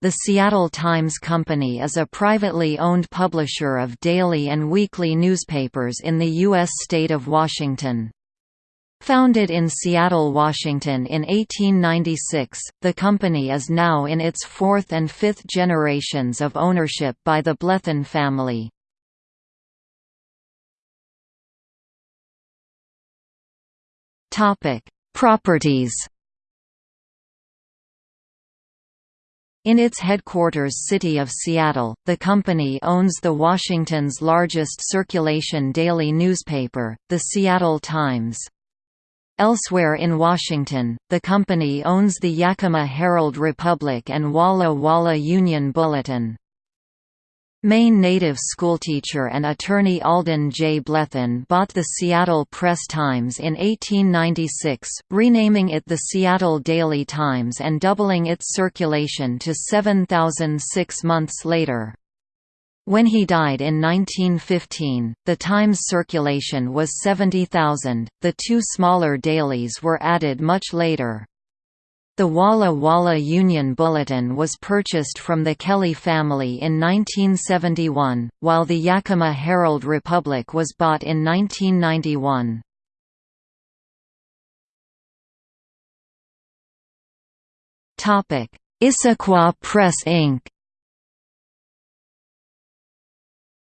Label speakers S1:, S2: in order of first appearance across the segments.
S1: The Seattle Times Company is a privately owned publisher of daily and weekly newspapers in the U.S. state of Washington. Founded in Seattle, Washington in 1896, the company is now in its fourth and fifth generations of ownership by the Blethen family. Properties In its headquarters city of Seattle, the company owns the Washington's largest circulation daily newspaper, The Seattle Times. Elsewhere in Washington, the company owns the Yakima Herald Republic and Walla Walla Union Bulletin. Maine native schoolteacher and attorney Alden J. Blethen bought the Seattle Press-Times in 1896, renaming it the Seattle Daily Times and doubling its circulation to 7,000 six months later. When he died in 1915, the Times circulation was 70,000, the two smaller dailies were added much later. The Walla Walla Union Bulletin was purchased from the Kelly family in 1971, while the Yakima Herald Republic was bought in 1991. Issaquah Press Inc.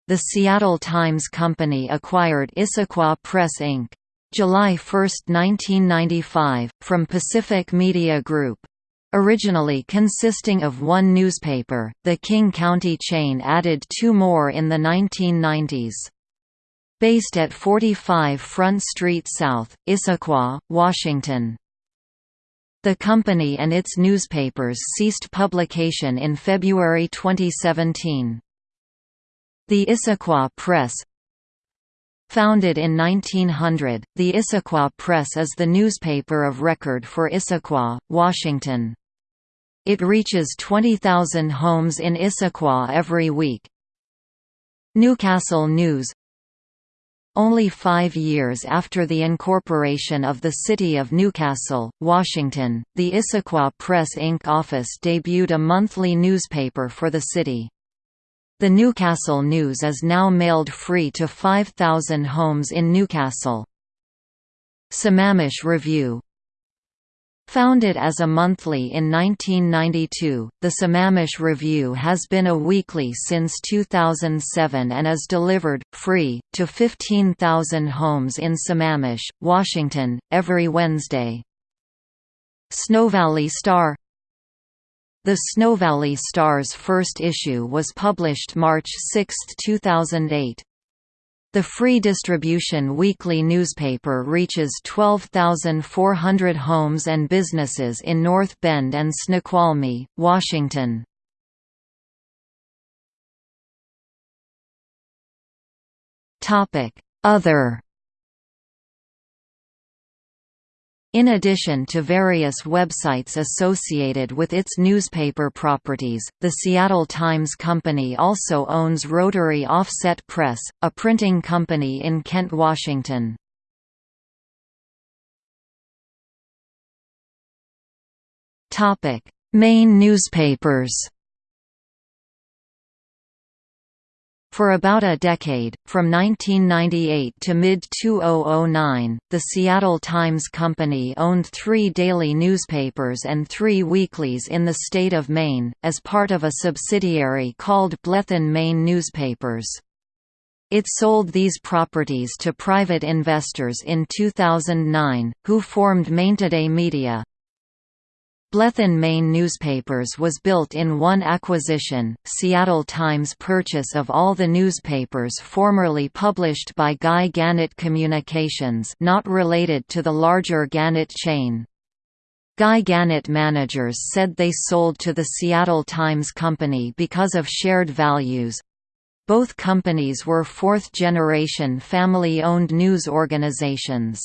S1: The Seattle Times Company acquired Issaquah Press Inc. July 1, 1995, from Pacific Media Group. Originally consisting of one newspaper, the King County chain added two more in the 1990s. Based at 45 Front Street South, Issaquah, Washington. The company and its newspapers ceased publication in February 2017. The Issaquah Press, Founded in 1900, the Issaquah Press is the newspaper of record for Issaquah, Washington. It reaches 20,000 homes in Issaquah every week. Newcastle News Only five years after the incorporation of the city of Newcastle, Washington, the Issaquah Press Inc. office debuted a monthly newspaper for the city. The Newcastle News is now mailed free to 5,000 homes in Newcastle. Sammamish Review Founded as a monthly in 1992, the Sammamish Review has been a weekly since 2007 and is delivered, free, to 15,000 homes in Sammamish, Washington, every Wednesday. SnoValley Star the SnoValley Star's first issue was published March 6, 2008. The free distribution weekly newspaper reaches 12,400 homes and businesses in North Bend and Snoqualmie, Washington. Other In addition to various websites associated with its newspaper properties, the Seattle Times Company also owns Rotary Offset Press, a printing company in Kent, Washington. Maine newspapers For about a decade, from 1998 to mid-2009, the Seattle Times Company owned three daily newspapers and three weeklies in the state of Maine, as part of a subsidiary called Blethen Maine Newspapers. It sold these properties to private investors in 2009, who formed Mainetoday Media. Blethen Maine Newspapers was built in one acquisition, Seattle Times purchase of all the newspapers formerly published by Guy Gannett Communications not related to the larger Gannett chain. Guy Gannett managers said they sold to the Seattle Times Company because of shared values. Both companies were fourth-generation family-owned news organizations.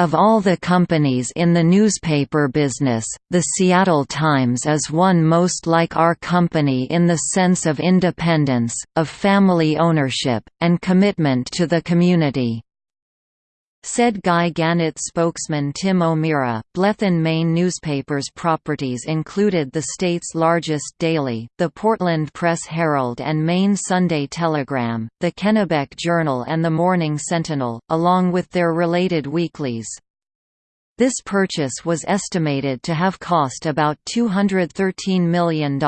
S1: Of all the companies in the newspaper business, the Seattle Times is one most like our company in the sense of independence, of family ownership, and commitment to the community. Said Guy Gannett spokesman Tim O'Meara, Blethen Maine newspaper's properties included the state's largest daily, the Portland Press Herald and Maine Sunday Telegram, the Kennebec Journal and the Morning Sentinel, along with their related weeklies. This purchase was estimated to have cost about $213 million.